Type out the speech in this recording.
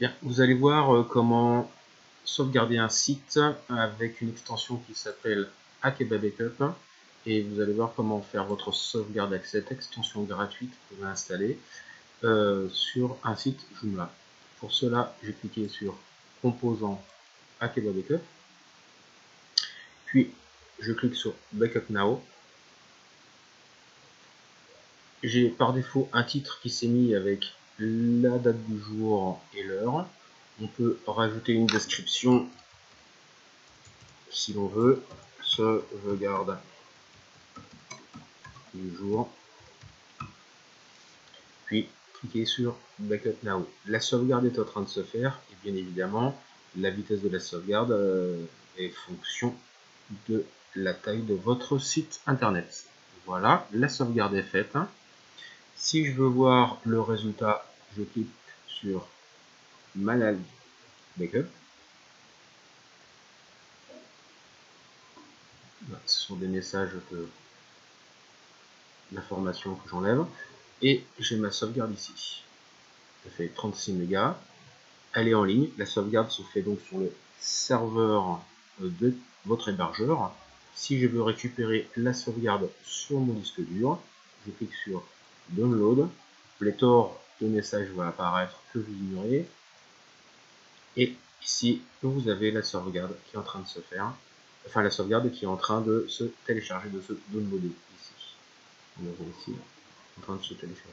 Bien, vous allez voir euh, comment sauvegarder un site avec une extension qui s'appelle Akeba Backup et vous allez voir comment faire votre sauvegarde avec cette extension gratuite que vous installer euh, sur un site Joomla. Pour cela, j'ai cliqué sur Composant Akeba Backup, puis je clique sur Backup Now. J'ai par défaut un titre qui s'est mis avec la date du jour et l'heure. On peut rajouter une description si l'on veut. Sauvegarde du jour. Puis cliquez sur Backup Now. La sauvegarde est en train de se faire et bien évidemment la vitesse de la sauvegarde euh, est fonction de la taille de votre site internet. Voilà, la sauvegarde est faite. Si je veux voir le résultat, je clique sur Manage Backup. Ce sont des messages que l'information que j'enlève. Et j'ai ma sauvegarde ici. Ça fait 36 mégas. Elle est en ligne. La sauvegarde se fait donc sur le serveur de votre hébergeur. Si je veux récupérer la sauvegarde sur mon disque dur, je clique sur Download. Pléthore de messages va apparaître que vous ignorez. Et ici, vous avez la sauvegarde qui est en train de se faire. Enfin, la sauvegarde qui est en train de se télécharger, de se downloader ici. On ici, en train de se télécharger.